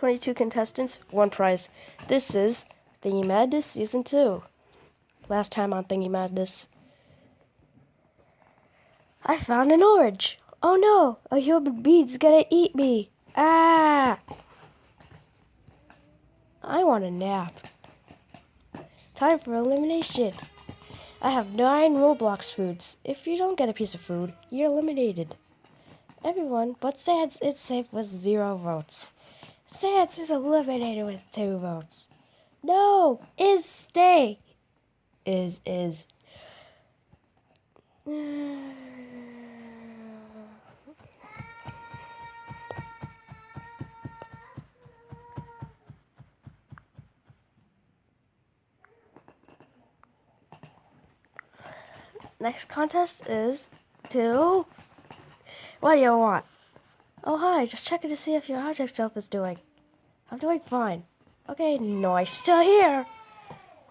22 contestants, one prize. This is Thingy Madness Season 2. Last time on Thingy Madness, I found an orange. Oh no, a human being's gonna eat me. Ah! I want a nap. Time for elimination. I have nine Roblox foods. If you don't get a piece of food, you're eliminated. Everyone but Sans it's safe with zero votes. Sans is eliminated with two votes. No, is stay. Is is. Next contest is to. What do you want? Oh, hi, just checking to see if your object self is doing. I'm doing fine. Okay, I'm still here.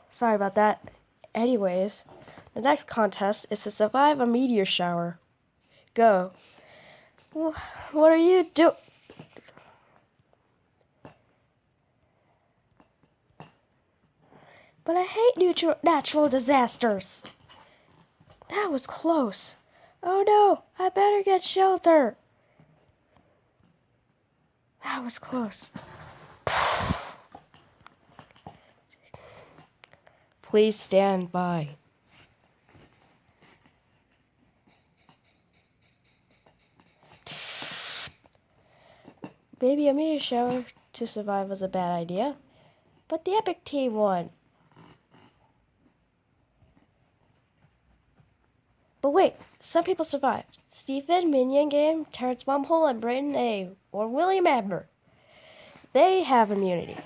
Sorry about that. Anyways, the next contest is to survive a meteor shower. Go. What are you do? But I hate natural disasters. That was close. Oh no, I better get shelter. That was close. Please stand by. Maybe a meteor shower to survive was a bad idea, but the Epic team won. But wait, some people survived. Stephen, Minion Game, Terrence Mumhole, and Brayden A. or William Abner. They have immunity.